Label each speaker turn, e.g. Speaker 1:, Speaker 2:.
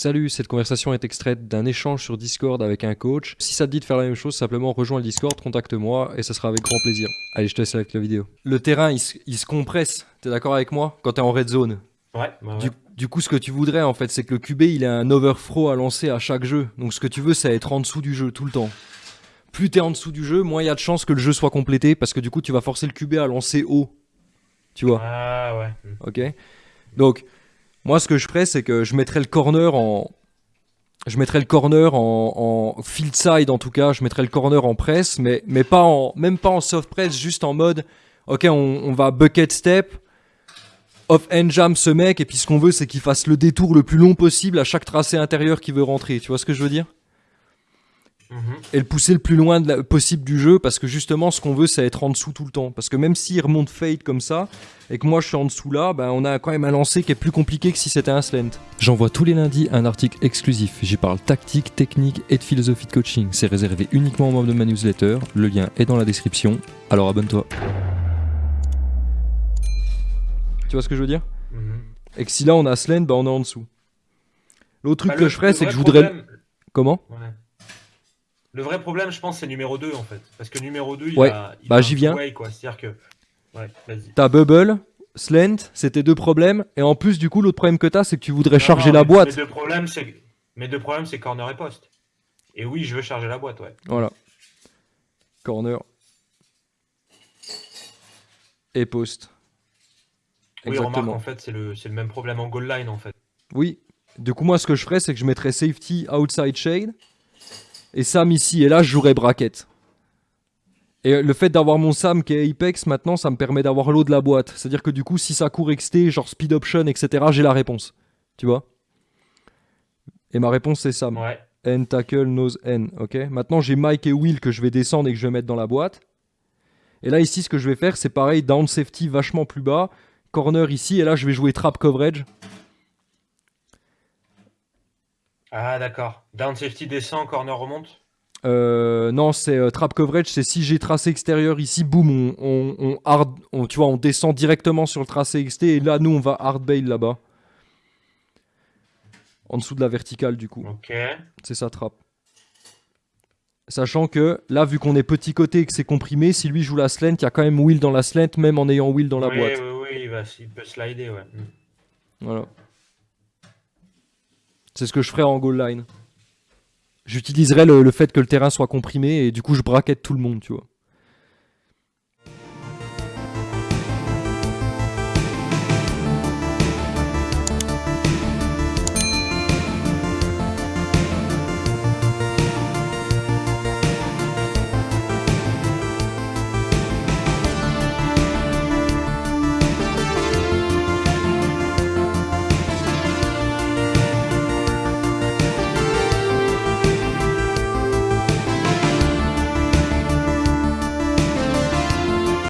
Speaker 1: Salut, cette conversation est extraite d'un échange sur Discord avec un coach. Si ça te dit de faire la même chose, simplement rejoins le Discord, contacte-moi et ça sera avec grand plaisir. Allez, je te laisse avec la vidéo. Le terrain, il, se- il se compresse, t'es d'accord avec moi? Quand t'es en red zone?
Speaker 2: Ouais, ouais, ouais.
Speaker 1: Du, du coup, ce que tu voudrais en fait, c'est que le QB il a un overthrow à lancer à chaque jeu. Donc ce que tu veux, c'est être en dessous du jeu tout le temps. Plus t'es en dessous du jeu, moins il y a de chances que le jeu soit complété parce que du coup, tu vas forcer le QB à lancer haut. Tu vois?
Speaker 2: Ah ouais.
Speaker 1: Ok? Donc, moi, ce que je ferais, c'est que je mettrais le corner en. Je mettrais le corner en, field side en tout cas, je mettrais le corner en presse, mais, mais pas en, même pas en soft press, juste en mode, ok, on, on va bucket step, off end jam ce mec, et puis ce qu'on veut, c'est qu'il fasse le détour le plus long possible à chaque tracé intérieur qui veut rentrer. Tu vois ce que je veux dire?
Speaker 2: Mhm.
Speaker 1: et le pousser le plus loin de la- possible du jeu parce que justement ce qu'on veut c'est être en dessous tout le temps. Parce que même s'il remonte fade comme ça et que moi je suis en dessous là ben on a quand même un lancer qui est plus compliqué que si c'était un slant j'envoie tous les lundis un article exclusif. J'y parle tactique technique et de philosophie de coaching. C'est réservé uniquement aux membres de ma newsletter. Le lien est dans la description. Alors abonne-toi. Tu vois ce que je veux dire?
Speaker 2: Mhm.
Speaker 1: et que si là on a slant ben on est en dessous. L'autre truc
Speaker 2: Bah,
Speaker 1: que
Speaker 2: le-
Speaker 1: je ferais c'est que je voudrais
Speaker 2: problème-
Speaker 1: comment?
Speaker 2: Ouais. Le vrai problème, je pense, c'est numéro 2 en fait. Parce que numéro 2, il
Speaker 1: Ouais.
Speaker 2: a. il
Speaker 1: Bah, j'y viens.
Speaker 2: C'est-à-dire que. Ouais, vas-y.
Speaker 1: T'as bubble, slant, tes deux problèmes. Et en plus, du coup, l'autre problème que t'as, c'est que tu voudrais
Speaker 2: Non,
Speaker 1: charger
Speaker 2: non,
Speaker 1: la boîte.
Speaker 2: Mes deux problèmes, c'est. Mes deux problèmes, c'est corner et poste. Et oui, je veux charger la boîte, ouais.
Speaker 1: Voilà. Corner. Et post.
Speaker 2: Oui, remarque,
Speaker 1: Exactement.
Speaker 2: en fait, c'est le, c'est le même problème en goal line, en fait.
Speaker 1: Oui. Du coup, moi, ce que je ferais, c'est que je mettrais safety outside shade. Et Sam ici. Et là, je jouerais bracket. Et le fait d'avoir mon Sam qui est Apex maintenant, ça me permet d'avoir l'eau de la boîte. C'est-à-dire que du coup, si ça court XT, genre speed option, etc., j'ai la réponse. Tu vois? Et ma réponse, c'est Sam.
Speaker 2: Ouais.
Speaker 1: N tackle, nose N, ok? Maintenant j'ai Mike et Will que je vais descendre et que je vais mettre dans la boîte. Et là ici ce que je vais faire c'est pareil, down safety vachement plus bas, corner ici et là je vais jouer trap coverage.
Speaker 2: Ah, d'accord. Down safety descend, corner remonte.
Speaker 1: Euh, non c'est euh, trap coverage, c'est si j'ai tracé extérieur ici, boum, on, on, on hard, on- tu vois, on descend directement sur le tracé XT et là nous on va hard bail là-bas. En dessous de la verticale du coup.
Speaker 2: Ok.
Speaker 1: C'est ça trap. Sachant que là, vu qu'on est petit côté et que c'est comprimé, si lui joue la slant, il y a quand même Will dans la slant, même en ayant Will dans la
Speaker 2: oui,
Speaker 1: boîte.
Speaker 2: oui, oui, il, va, il peut slider, ouais. Mm.
Speaker 1: Voilà. C'est ce que je ferais en goal line. J'utiliserais le, le fait que le terrain soit comprimé et du coup je braquette tout le monde, tu vois.